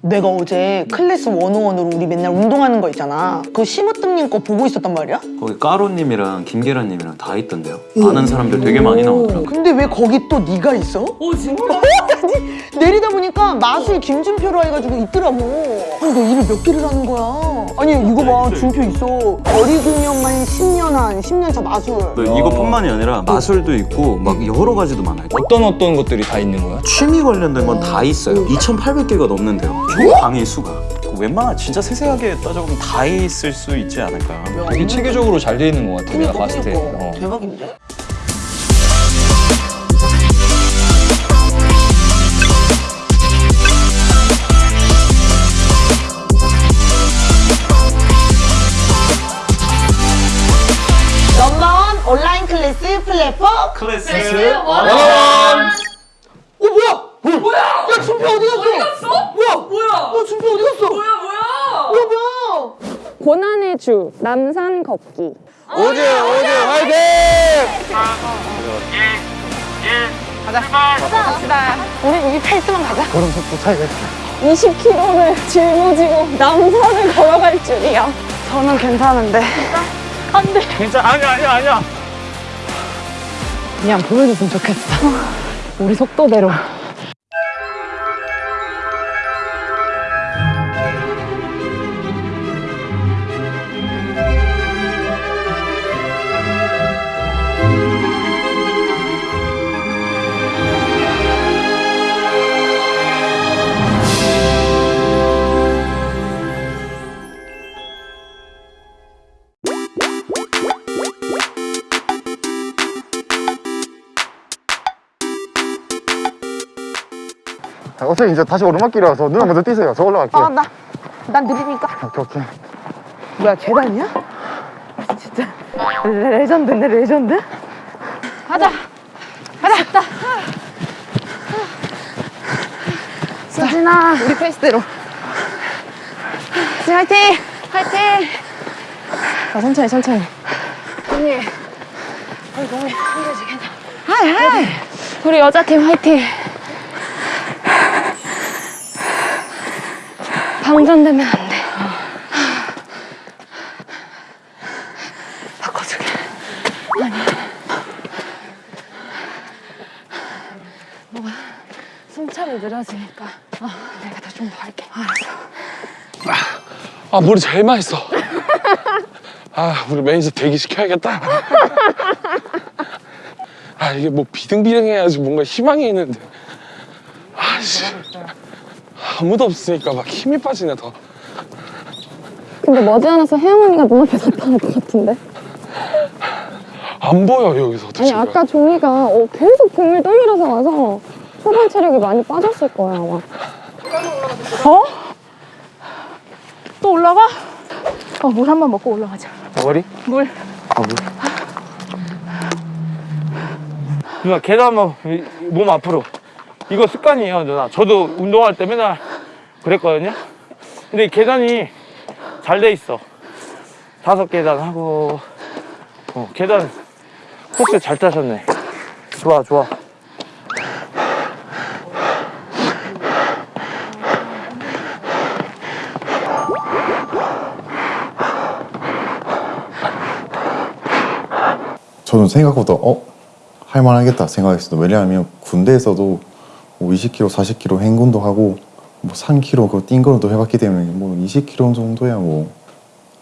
내가 어제 클래스 101으로 우리 맨날 운동하는 거 있잖아 그 심으뜸님 거 보고 있었단 말이야? 거기 까로님이랑 김계란님이랑 다 있던데요. 아는 사람들 되게 많이 나오더라고요. 근데 왜 거기 또 네가 있어? 오 진짜? 아니 내리다 보니까 마술 김준표로 해가지고 있더라고 아니 너 일을 몇 개를 하는 거야 아니 이거 봐 준표 있어 거리 공연만 10년 한 10년 차 마술 또 이것뿐만이 아니라 마술도 있고 막 여러 가지도 많아요. 어떤 어떤 것들이 다 있는 거야? 취미 관련된 건 다 있어요. 2,800개가 넘는데요. 총 강의 수가. 웬만한 진짜 세세하게 따져보면 다 있을 수 있지 않을까. 되게 체계적으로 잘 돼 있는 것 같아 내가 봤을 때. 어. 대박인데? 넘버원 온라인 클래스 플랫폼 클래스 어 뭐야? 뭐야? 야 준표 어디 갔어? 어디 갔어? 뭐야? 뭐야? 어 준표 어디 갔어? 뭐야 뭐야? 뭐야 뭐야? 고난의 주 남산 걷기. 오즈 오즈 화이팅! 우리 이 페이스만 가자. 걸음 속도 차이가 20km를 짊어지고 남산을 걸어갈 줄이야. 저는 괜찮은데. 안돼 괜찮아 아니야 아니야 아니야. 그냥 보여줬으면 좋겠어. 우리 속도대로 어차피 이제 다시 오르막길이라서 누나 먼저 뛰세요. 저 올라갈게요. 아 나 난 느리니까? 오케이, 오케이. 뭐야 계단이야? 진짜. 레, legend네 legend? 가자. 가자. 수진아. 우리 페이스대로. 수진 화이팅! 화이팅! 자 천천히 천천히. 언니. 아이 너무 힘들지 Hi hi. 우리 여자팀 화이팅 방전되면 안 돼. 바꿔주게. 숨차니 느려지니까. 어, 내가 더 좀 더 할게. 알았어. 아 물이 제일 맛있어. 아 우리 매니저 대기시켜야겠다. 아 이게 뭐 비등비등해야지 뭔가 희망이 있는데 아무도 없으니까 막 힘이 빠지네 더 근데 머지않아서 혜영 언니가 눈앞에 나타날 것 같은데? 안 보여 여기서 아니 아까 종이가 어, 계속 공을 떠밀어서 와서 초반 체력이 많이 빠졌을 거야 아마 어? 또 올라가? 어 물 한 번 먹고 올라가자 머리? 물 누나 계단 한번 이- 몸 앞으로. 이거 습관이에요 누나. 저도 운동할 때 맨날 그랬거든요. 근데 이 계단이 잘 돼 있어. 다섯 계단 하고 어, 계단 코스 잘 짜셨네. 좋아 좋아. 저는 생각보다 어? 할만하겠다 생각했어요. 왜냐하면 군대에서도 뭐 20km, 40km 행군도 하고 뭐 3km 그뛴 거도 해봤기 때문에 뭐 20km 정도야 뭐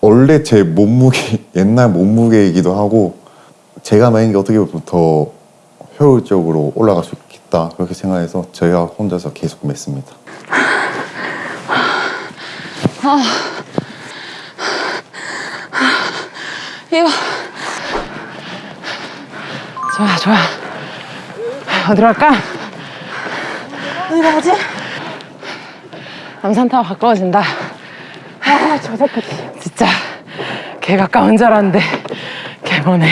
원래 제 몸무게 옛날 몸무게이기도 하고 제가 만약에 어떻게 보면 더 효율적으로 올라갈 수 있겠다 그렇게 생각해서 저희가 혼자서 계속 맸습니다. 이거 좋아 좋아 어디로 갈까? 어디로 가지? 남산타워 가까워진다 아저 새끼 진짜 개 가까운 줄 알았는데 개 머네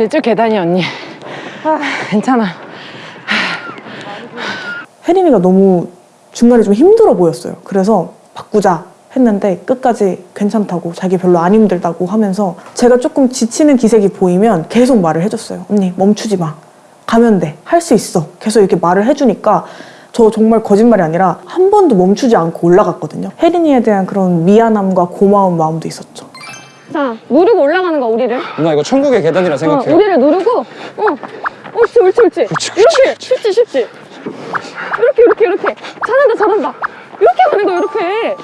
이쪽 계단이 언니 괜찮아 혜림이가 너무 중간에 좀 힘들어 보였어요. 그래서 바꾸자 했는데 끝까지 괜찮다고 자기 별로 안 힘들다고 하면서 제가 조금 지치는 기색이 보이면 계속 말을 해줬어요. 언니 멈추지 마. 가면 돼. 할 수 있어. 계속 이렇게 말을 해주니까 저 정말 거짓말이 아니라 한 번도 멈추지 않고 올라갔거든요. 혜린이에 대한 그런 미안함과 고마운 마음도 있었죠. 자, 누르고 올라가는 거야, 우리를. 누나 이거 천국의 계단이라 어, 생각해요. 우리를 누르고, 어, 옳지, 옳지, 옳지. 이렇게, 쉽지, 쉽지. 이렇게, 이렇게, 이렇게. 잘한다, 잘한다. 이렇게 가는 거야, 이렇게.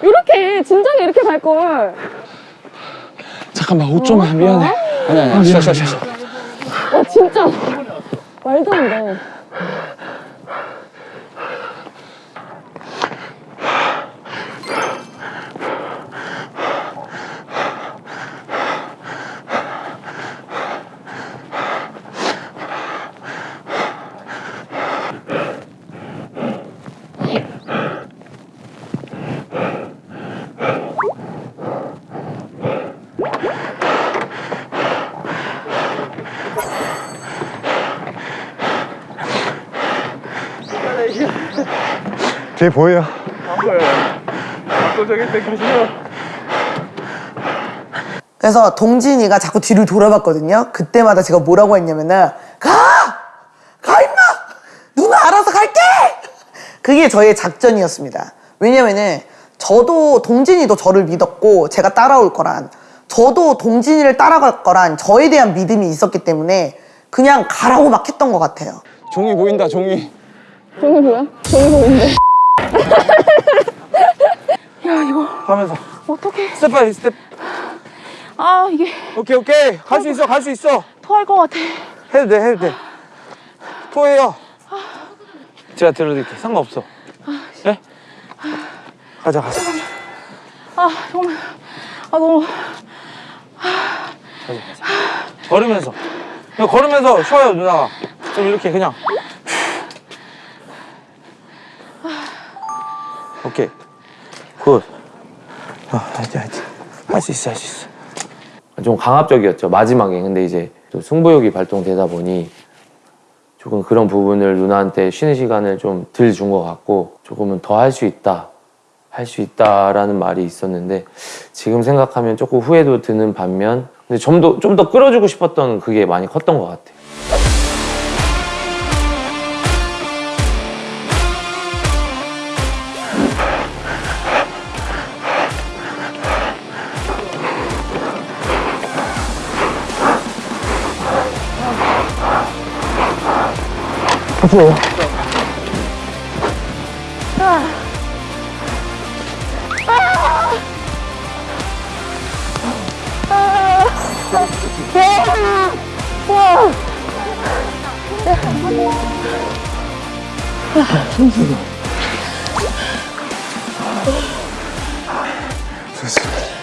이렇게, 진작에 이렇게 갈걸. 잠깐만 옷 좀 미안해. 아니 아니 쉬어 쉬어 쉬어. 와, 진짜. 말도 안 돼. 뒤에 보여요. 그래서 동진이가 자꾸 뒤를 돌아봤거든요. 그때마다 제가 뭐라고 했냐면은 가! 가 임마! 누나 알아서 갈게! 그게 저의 작전이었습니다. 왜냐면은 저도 동진이도 저를 믿었고 제가 따라올 거란 저도 동진이를 따라갈 거란 저에 대한 믿음이 있었기 때문에 그냥 가라고 막 했던 것 같아요. 종이 보인다 종이. 종이 뭐야? 종이 보이는데. 하면서. 어떡해. Step by step. 아, 이게 오케이 오케이. 갈 수 있어 갈 수 있어. 토할 것 같아. 해도 돼 해도 돼. 토해요. 제가 들어드릴게. 상관없어. 예? 가자 가자 가자. 아, 정말. 아, 너무. 걸으면서. 그냥 걸으면서 쉬어요 누나가. 좀 이렇게 그냥. Good. 아, 하지 하지. 할 수 있어 할 수 있어. 좀 강압적이었죠 마지막에 근데 이제 또 승부욕이 발동되다 보니 조금 그런 부분을 누나한테 쉬는 시간을 좀 덜 준 것 같고 조금은 더 할 수 있다 할 수 있다라는 말이 있었는데 지금 생각하면 조금 후회도 드는 반면 근데 좀 더 좀 더 끌어주고 싶었던 그게 많이 컸던 것 같아요.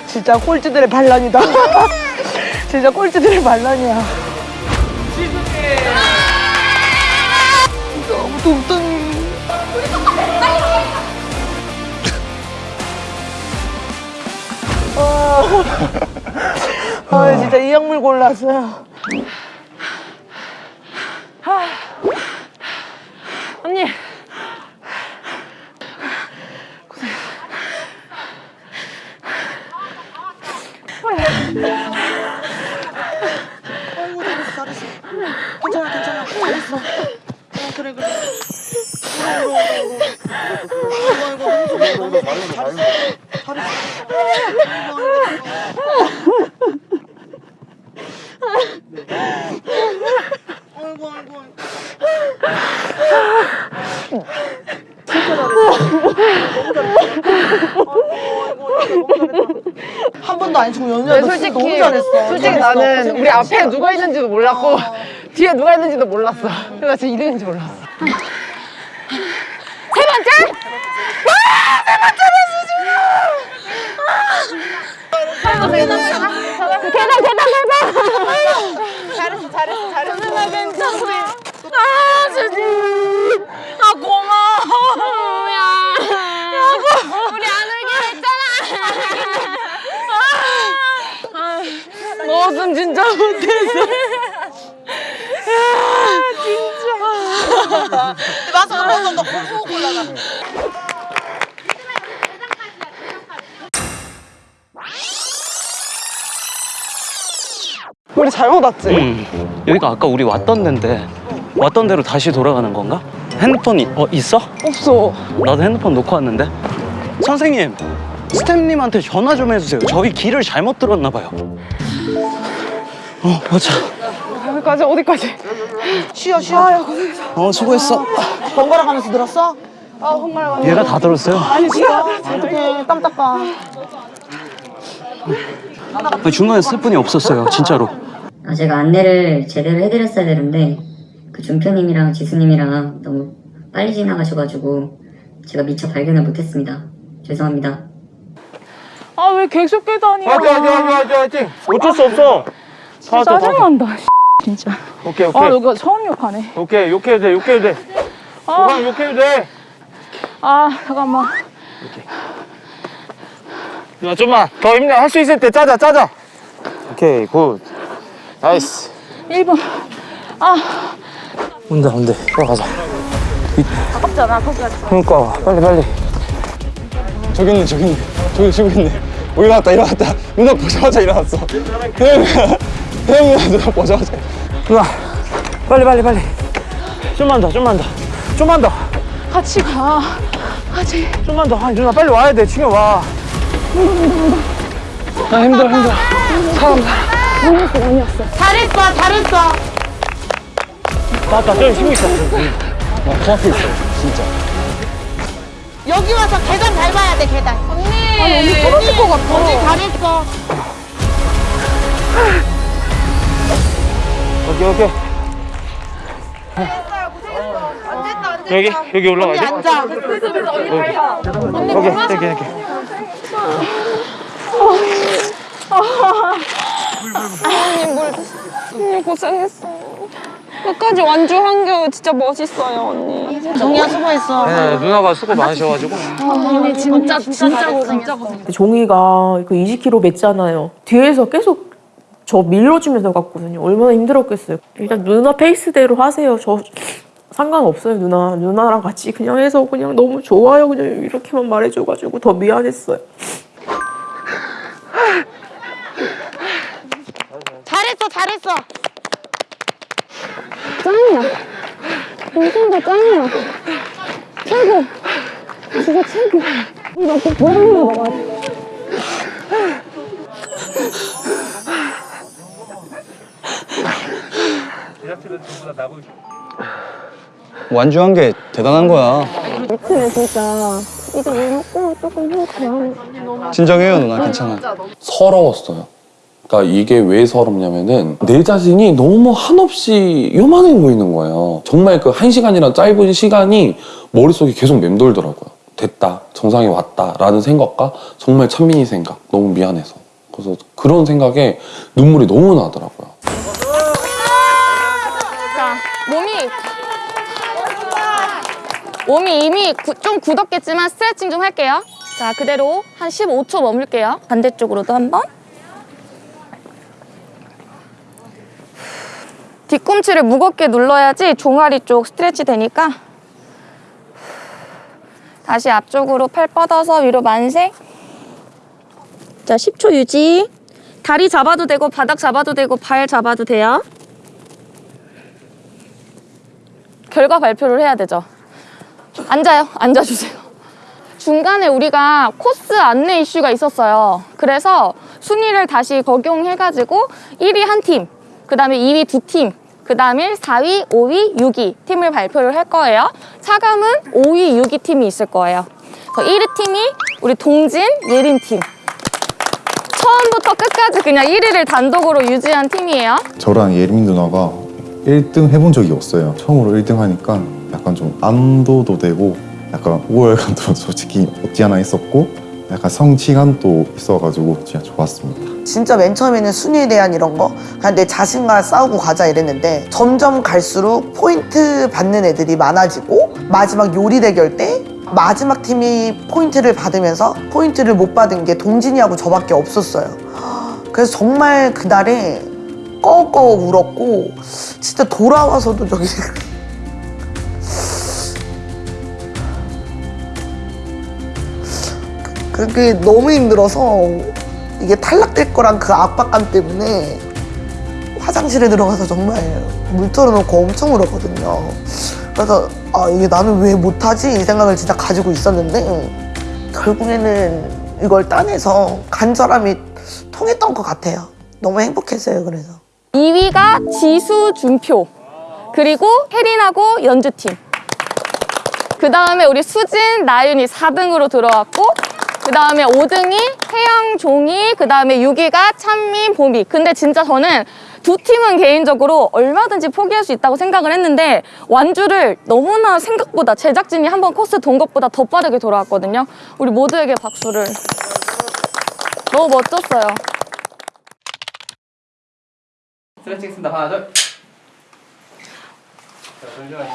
진짜 꼴찌들의 반란이다. 진짜 꼴찌들의 반란이야. 너무 뚱뚱해. 아, 아, 진짜 이 약물 골랐어요. 언니. 괜찮아, 괜찮아. 잘했어. 어, 그래, 그래. 아이고, 아이고, 아이고. 한 번도 안 치고 연주하고 솔직히 너무 잘했어. 솔직히 나는 우리 앞에 누가 있는지도 몰랐고 뒤에 누가 있는지도 몰랐어. 그래서 제 이름인지 몰랐어. 세 번째? 와! 너는 진짜 못했어. 맞아, 한번더 공부 골라가. 우리 잘못 왔지? 여기가 아까 우리 왔던 데인데 왔던 데로 다시 돌아가는 건가? 핸드폰 이 어 있어? 없어. 나도 핸드폰 놓고 왔는데. 선생님, 스태프님한테 전화 좀 해주세요. 저희 길을 잘못 들었나 봐요. 어, 맞아. 어디까지 어디까지? 쉬어 쉬어. 아야 고생했어. 어, 수고했어. 번갈아 가면서 들었어? 아 정말 많이. 얘가 다 들었어요. 아니 진짜. 어떡해 땀 닦아. 아니, 중간에 스태프분이 없었어요, 진짜로. 아, 제가 안내를 제대로 해드렸어야 되는데 그 준표님이랑 지수님이랑 너무 빨리 지나가셔가지고 제가 미처 발견을 못했습니다. 죄송합니다. 아 왜 계속 화이팅 화이팅 화이팅 화이팅 어쩔 수 없어 왔어. 짜증난다. 진짜. 오케이 아 오케이. 여기가 처음 욕하네. 오케이 욕해도 돼 욕해도 돼. 아, 그냥 욕해도 돼. 아 잠깐만. 야, 좀만. 더 힘내. 할 수 있을 때 짜자 짜자. 오케이 good. Nice. 1분. 아. 온다 온다 들어가자. 아깝잖아 거기까지. 그러니까. 빨리 빨리. 저기 있네 저기 있네. 저기 저기 있네. 오 일어났다 일어났다. 누나 보자마자 일어났어 혜영 누나 혜영 누나 빨리 빨리 빨리 좀만 더 좀만 더 좀만 더 같이 가. 같이. 좀만 더 아니 누나 빨리 와야 돼 지금 와 아, 힘들어 힘들어 사람 사람 많이 왔어. 잘했어 잘했어. 맞다 저기 힘이 있어 나 코앞에 있어 진짜 여기 와서 계단 밟아야 돼 계단. 언니. 아니 언니 떨어질 것 같아. 언니 잘했어. 오케이 오케이 여기 여기 올라가야 돼? 앉아. 오케이 여기 여기 언니 물. 언니 고생했어. 끝까지 완주한 게 진짜 멋있어요 언니. 정리야 수고했어. 네 누나가 수고 많으셔가지고 언니 진짜 진짜 고생했어. 종이가 그 20kg 맸잖아요. 뒤에서 계속 저 밀어주면서 갔거든요. 얼마나 힘들었겠어요. 일단 누나 페이스대로 하세요. 저 상관없어요, 누나. 누나랑 같이 그냥 해서 그냥 너무 좋아요. 그냥 이렇게만 말해줘가지고 더 미안했어요. 잘했어 잘했어. 짱이야. 동생도 짱이야. 최고. 진짜 최고. 이거 꼭 보람을 먹어야 돼. 완주한 게 대단한 거야 미치네 진짜. 이제 물 먹고 조금 힘 가요. 진정해요 누나 괜찮아 서러웠어요. 그러니까 이게 왜 서럽냐면은 내 자신이 너무 한없이 요만해 보이는 거예요. 정말 그 한 시간이란 짧은 시간이 머릿속에 계속 맴돌더라고요. 됐다, 정상에 왔다 라는 생각과 정말 찬민이 생각, 너무 미안해서. 그래서 그런 생각에 눈물이 너무 나더라고요. 자, 몸이 몸이 이미 구- 좀 굳었겠지만 스트레칭 좀 할게요. 자, 그대로 한 15초 머물게요. 반대쪽으로도 한번. 뒤꿈치를 무겁게 눌러야지 종아리 쪽 스트레치 되니까. 다시 앞쪽으로 팔 뻗어서 위로 만세. 자, 10초 유지. 다리 잡아도 되고 바닥 잡아도 되고 발 잡아도 돼요. 결과 발표를 해야 되죠. 앉아요. 앉아주세요. 중간에 우리가 코스 안내 이슈가 있었어요. 그래서 순위를 다시 적용해가지고 1위 한 팀, 그 다음에 2위 두 팀, 그 다음에 4위, 5위, 6위 팀을 발표를 할 거예요. 차감은 5위, 6위 팀이 있을 거예요. 그래서 1위 팀이 우리 동진, 예린 팀. 처음부터 끝까지 그냥 1위를 단독으로 유지한 팀이에요. 저랑 예림 누나가 1등 해본 적이 없어요. 처음으로 1등 하니까 약간 좀 안도도 되고 약간 우월감도 솔직히 없지 않아 있었고 약간 성취감도 있어가지고 진짜 좋았습니다. 진짜 맨 처음에는 순위에 대한 이런 거 그냥 내 자신과 싸우고 가자 이랬는데 점점 갈수록 포인트 받는 애들이 많아지고 마지막 요리 대결 때 마지막 팀이 포인트를 받으면서 포인트를 못 받은 게 동진이하고 저밖에 없었어요. 그래서 정말 그날에 꺼꺼 울었고 진짜 돌아와서도 저기 그게 너무 힘들어서 이게 탈락될 거란 그 압박감 때문에 화장실에 들어가서 정말 물 털어놓고 엄청 울었거든요. 그래서 아 이게 나는 왜 못하지 이 생각을 진짜 가지고 있었는데 결국에는 이걸 따내서 간절함이 통했던 것 같아요. 너무 행복했어요. 그래서 2위가 지수, 준표. 그리고 혜린하고 연주팀. 그 다음에 우리 수진, 나윤이 4등으로 들어왔고, 그 다음에 5등이 혜영, 종이, 그 다음에 6위가 찬민, 봄이. 근데 진짜 저는 두 팀은 개인적으로 얼마든지 포기할 수 있다고 생각을 했는데 완주를 너무나 생각보다 제작진이 한 번 코스 돈 것보다 더 빠르게 돌아왔거든요. 우리 모두에게 박수를. 너무 멋졌어요. 스트레칭 했습니다. 하나, 둘. 자, 잠시만요.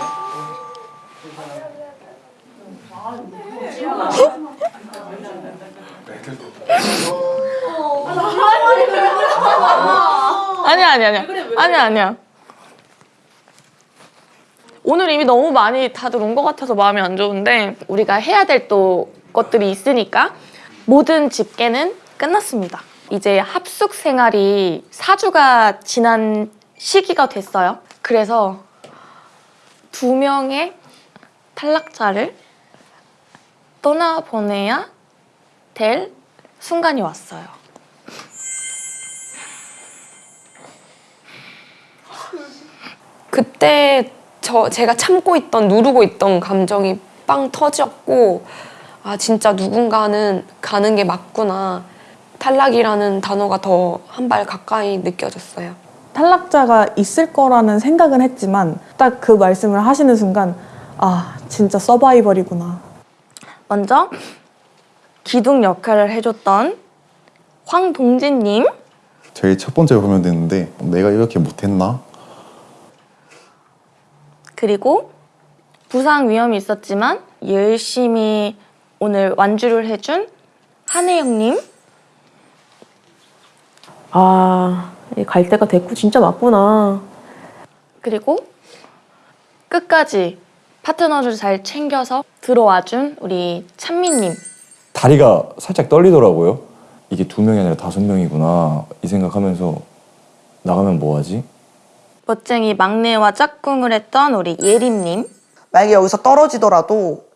아니야, 아니야, 아니야. 아니야, 아니야. 오늘 이미 너무 많이 다들 온 것 같아서 마음이 안 좋은데 우리가 해야 될 또 것들이 있으니까 모든 집계는 끝났습니다. 이제 합숙 생활이 4주가 지난 시기가 됐어요. 그래서 두 명의 탈락자를 떠나보내야 될 순간이 왔어요. 그때 저 제가 참고 있던 누르고 있던 감정이 빵 터졌고 아 진짜 누군가는 가는 게 맞구나 탈락이라는 단어가 더 한 발 가까이 느껴졌어요. 탈락자가 있을 거라는 생각은 했지만 딱 그 말씀을 하시는 순간 아 진짜 서바이벌이구나. 먼저 기둥 역할을 해줬던 황동진님 제일 첫 번째 보면 되는데 내가 이렇게 못했나? 그리고 부상 위험이 있었지만 열심히 오늘 완주를 해준 한혜영님 아, 갈 때가 됐고 진짜 맞구나. 그리고 끝까지 파트너를 잘 챙겨서 들어와준 우리 찬미님 다리가 살짝 떨리더라고요. 이게 두 명이 아니라 다섯 명이구나 이 생각하면서 나가면 뭐하지? 멋쟁이 막내와 짝꿍을 했던 우리 예림님 만약에 여기서 떨어지더라도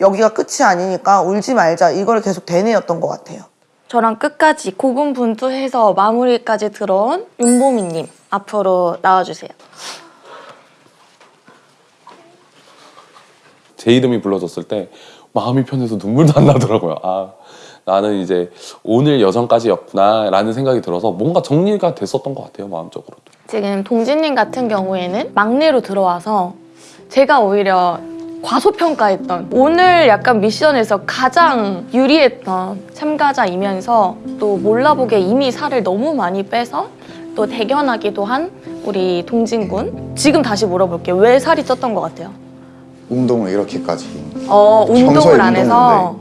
여기가 끝이 아니니까 울지 말자 이걸 계속 되뇌었던 것 같아요. 저랑 끝까지 고군분투해서 마무리까지 들어온 윤보미님 앞으로 나와주세요. 제 이름이 불러졌을 때 마음이 편해서 눈물도 안 나더라고요. 아 나는 이제 오늘 여정까지였구나 라는 생각이 들어서 뭔가 정리가 됐었던 것 같아요 마음적으로도. 지금 동진님 같은 경우에는 막내로 들어와서 제가 오히려 과소평가했던 오늘 약간 미션에서 가장 유리했던 참가자이면서 또 몰라보게 이미 살을 너무 많이 빼서 또 대견하기도 한 우리 동진군 지금 다시 물어볼게요 왜 살이 쪘던 것 같아요? 운동을 이렇게까지 어 운동을 안 해서.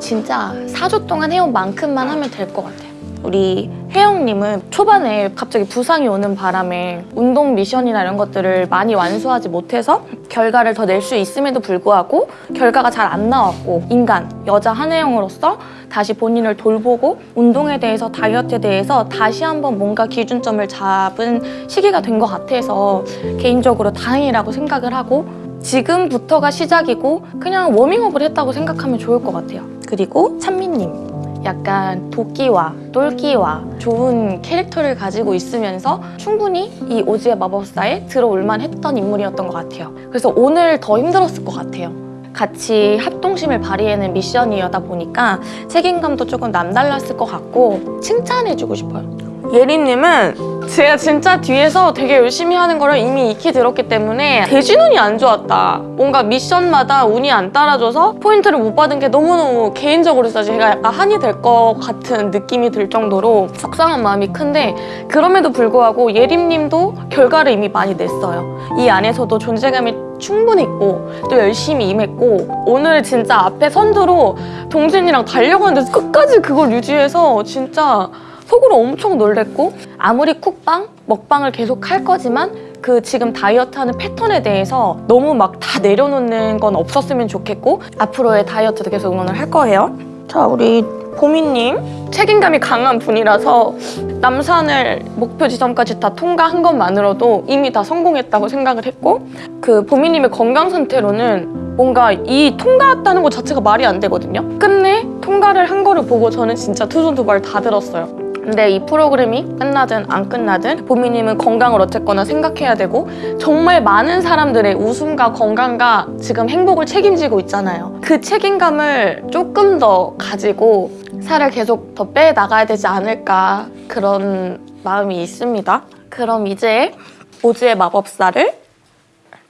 진짜 4주 동안 해온 만큼만 하면 될 것 같아요 우리 혜영님은 초반에 갑자기 부상이 오는 바람에 운동 미션이나 이런 것들을 많이 완수하지 못해서 결과를 더 낼 수 있음에도 불구하고 결과가 잘 안 나왔고 인간, 여자 한혜영으로서 다시 본인을 돌보고 운동에 대해서 다이어트에 대해서 다시 한번 뭔가 기준점을 잡은 시기가 된 것 같아서 개인적으로 다행이라고 생각을 하고 지금부터가 시작이고 그냥 워밍업을 했다고 생각하면 좋을 것 같아요. 그리고 찬미님. 약간 도끼와 똘끼와 좋은 캐릭터를 가지고 있으면서 충분히 이 오즈의 마법사에 들어올만 했던 인물이었던 것 같아요. 그래서 오늘 더 힘들었을 것 같아요. 같이 합동심을 발휘하는 미션이었다 보니까 책임감도 조금 남달랐을 것 같고 칭찬해주고 싶어요. 예린님은 제가 진짜 뒤에서 되게 열심히 하는 거를 이미 익히 들었기 때문에 대진운이 안 좋았다. 뭔가 미션마다 운이 안 따라줘서 포인트를 못 받은 게 너무너무 개인적으로 제가 약간 한이 될 것 같은 느낌이 들 정도로 속상한 마음이 큰데 그럼에도 불구하고 예림님도 결과를 이미 많이 냈어요. 이 안에서도 존재감이 충분했고 또 열심히 임했고 오늘 진짜 앞에 선두로 동진이랑 달려가는데 끝까지 그걸 유지해서 진짜 속으로 엄청 놀랬고 아무리 쿡방, 먹방을 계속 할 거지만 그 지금 다이어트하는 패턴에 대해서 너무 막 다 내려놓는 건 없었으면 좋겠고 앞으로의 다이어트도 계속 응원을 할 거예요. 자, 우리 보미님 책임감이 강한 분이라서 남산을 목표 지점까지 다 통과한 것만으로도 이미 다 성공했다고 생각을 했고 그 보미님의 건강 상태로는 뭔가 이 통과했다는 것 자체가 말이 안 되거든요. 끝내 통과를 한 거를 보고 저는 진짜 투손 두 발 다 들었어요. 근데 이 프로그램이 끝나든 안 끝나든 보미님은 건강을 어쨌거나 생각해야 되고 정말 많은 사람들의 웃음과 건강과 지금 행복을 책임지고 있잖아요. 그 책임감을 조금 더 가지고 살을 계속 더 빼 나가야 되지 않을까 그런 마음이 있습니다. 그럼 이제 오즈의 마법사를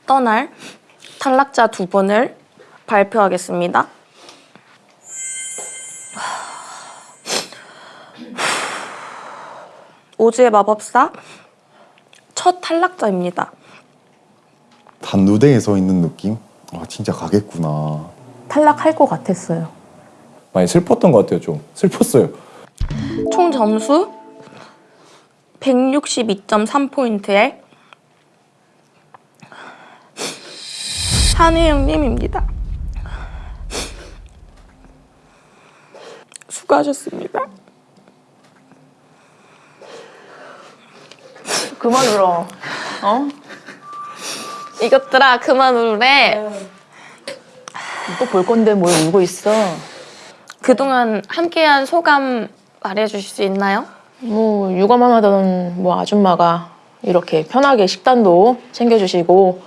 떠날 탈락자 두 분을 발표하겠습니다. 오즈의 마법사 첫 탈락자입니다. 단두대에 서 있는 느낌? 아 진짜 가겠구나. 탈락할 것 같았어요. 많이 슬펐던 것 같아요 좀 슬펐어요 총 점수 162.3포인트의 한혜영님입니다. 수고하셨습니다. 그만 울어. 어? 이것들아 그만 울래. 또 볼 건데 뭘 울고 있어? 그동안 함께한 소감 말해주실 수 있나요? 뭐 육아만 하던 뭐 아줌마가 이렇게 편하게 식단도 챙겨주시고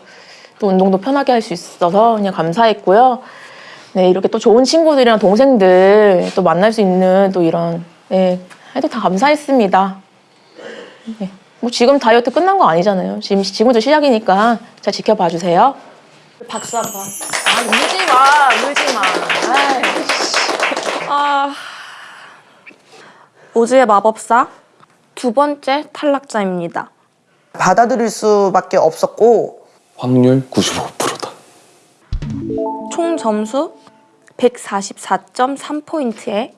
또 운동도 편하게 할 수 있어서 그냥 감사했고요. 네 이렇게 또 좋은 친구들이랑 동생들 또 만날 수 있는 또 이런 네 하여튼 다 감사했습니다. 네. 뭐 지금 다이어트 끝난 거 아니잖아요. 지금 지금부터 시작이니까 잘 지켜봐 주세요. 박수 한 번. 아 울지 마, 울지 마. 아... 오즈의 마법사 두 번째 탈락자입니다. 받아들일 수밖에 없었고 확률 95%다. 총 점수 144.3포인트의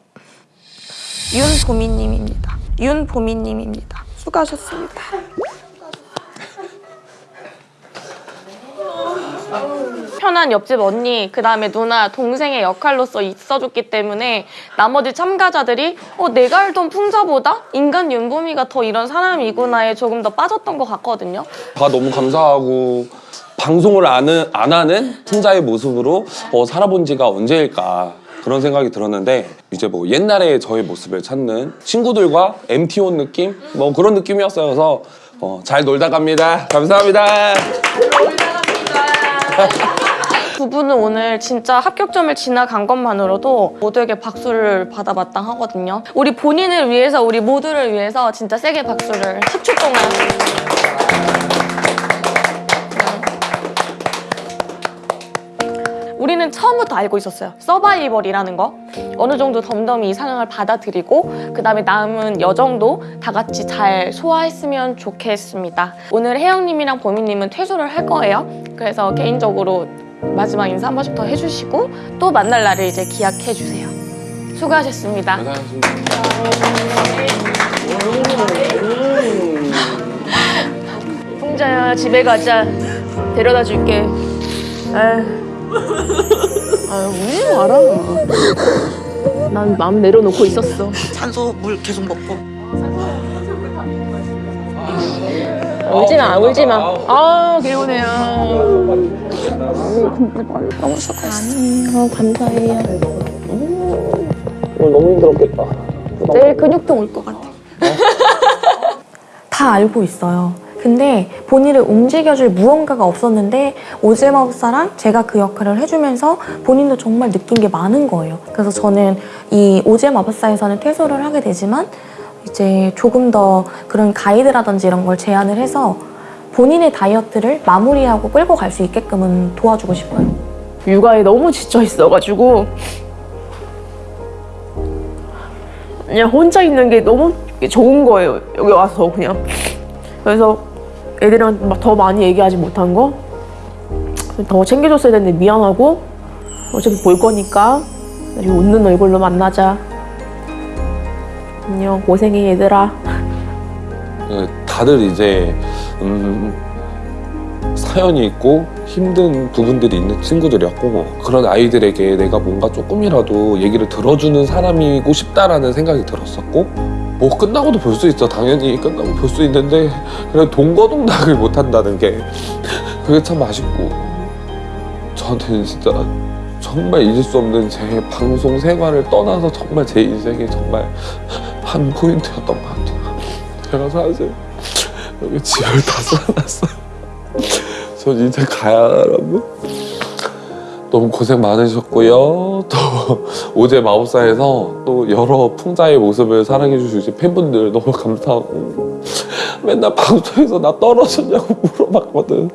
윤보미님입니다. 윤보미님입니다. 수고하셨습니다. 편한 옆집 언니, 그 다음에 누나, 동생의 역할로서 있어줬기 때문에 나머지 참가자들이 어, 내가 알던 풍자보다 인간 윤보미가 더 이런 사람이구나에 조금 더 빠졌던 것 같거든요. 다 너무 감사하고 방송을 안, 은- 안 하는 풍자의 모습으로 어, 살아본 지가 언제일까 그런 생각이 들었는데 이제 뭐 옛날의 저의 모습을 찾는 친구들과 MT 온 느낌? 뭐 그런 느낌이었어요 그래서 어, 잘 놀다 갑니다 감사합니다 두 분은 오늘 진짜 합격점을 지나간 것만으로도 모두에게 박수를 받아 마땅하거든요. 우리 본인을 위해서, 우리 모두를 위해서 진짜 세게 박수를 10초 동안. 처음부터 알고 있었어요. 서바이벌이라는 거. 어느 정도 덤덤히 이 상황을 받아들이고 그 다음에 남은 여정도 다 같이 잘 소화했으면 좋겠습니다. 오늘 혜영님이랑 보미님은 퇴소를 할 거예요. 그래서 개인적으로 마지막 인사 한 번씩 더 해주시고 또 만날 날을 이제 기약해 주세요. 수고하셨습니다. 풍자야 집에 가자. 데려다 줄게. 아, 아 울지 마라. 난 마음 내려놓고 있었어. 산소 물 계속 먹고 울지 마, 울지 마. 아 개운해요. 너무 수고했어요. 감사해요. 오늘 너무 힘들었겠다 내일 근육통 올 것 같아. 다 알고 있어요. 근데 본인을 움직여줄 무언가가 없었는데 오즈의 마법사랑 제가 그 역할을 해주면서 본인도 정말 느낀 게 많은 거예요. 그래서 저는 이 오즈의 마법사에서는 퇴소를 하게 되지만 이제 조금 더 그런 가이드라든지 이런 걸 제안을 해서 본인의 다이어트를 마무리하고 끌고 갈 수 있게끔은 도와주고 싶어요. 육아에 너무 지쳐 있어가지고 그냥 혼자 있는 게 너무 좋은 거예요. 여기 와서 그냥. 그래서 애들이랑 막 더 많이 얘기하지 못한 거. 더 챙겨줬어야 되는데 미안하고 어차피 볼 거니까 나중에 웃는 얼굴로 만나자. 안녕 고생해 얘들아. 그 다들 이제 음, 사연이 있고 힘든 부분들이 있는 친구들이었고 그런 아이들에게 내가 뭔가 조금이라도 얘기를 들어주는 사람이고 싶다라는 생각이 들었었고 뭐 끝나고도 볼 수 있죠. 당연히 끝나고 볼 수 있는데 그냥 동거동락을 못한다는 게 그게 참 아쉽고 저는 진짜 정말 잊을 수 없는 제 방송 생활을 떠나서 정말 제 인생에 정말 한 포인트였던 것 같아요. 제가 사실 여기 집을 다 써놨어요. 전 이제 가야 하라고 너무 고생 많으셨고요. 또 오제 마법사에서 또 여러 풍자의 모습을 사랑해 주신 팬분들 너무 감사하고 맨날 방송에서 나 떨어졌냐고 물어봤거든.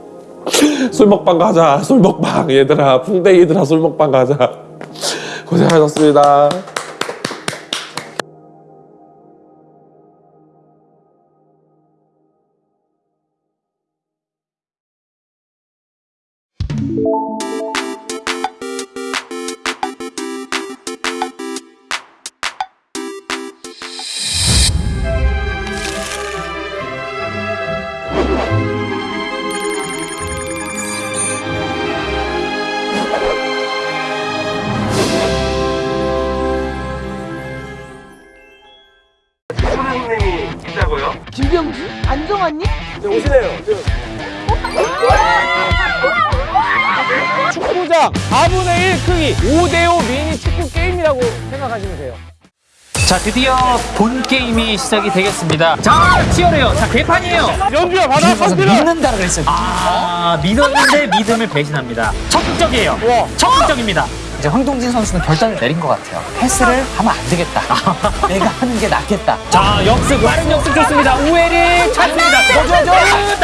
술 먹방 가자 술 먹방. 얘들아 풍뎅이들아 술 먹방 가자. 고생하셨습니다 김병주? 안정환님? 네, 오시네요. 축구장 4분의 1 크기 5대5 미니 축구 게임이라고 생각하시면 돼요. 자 드디어 본 게임이 시작이 되겠습니다. 자 치열해요. 자 개판이에요. 연주야 받아 가서 믿는다고 그랬어요. 아 믿었는데 믿음을 배신합니다. 적극적이에요. 적극적입니다. 이제 황동진 선수는 결단을 내린 것 같아요. 패스를 하면 안 되겠다. 내가 하는 게 낫겠다. 자 역습 빠른 역습 좋습니다. 우에리 찬스입니다. 저저저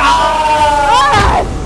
아!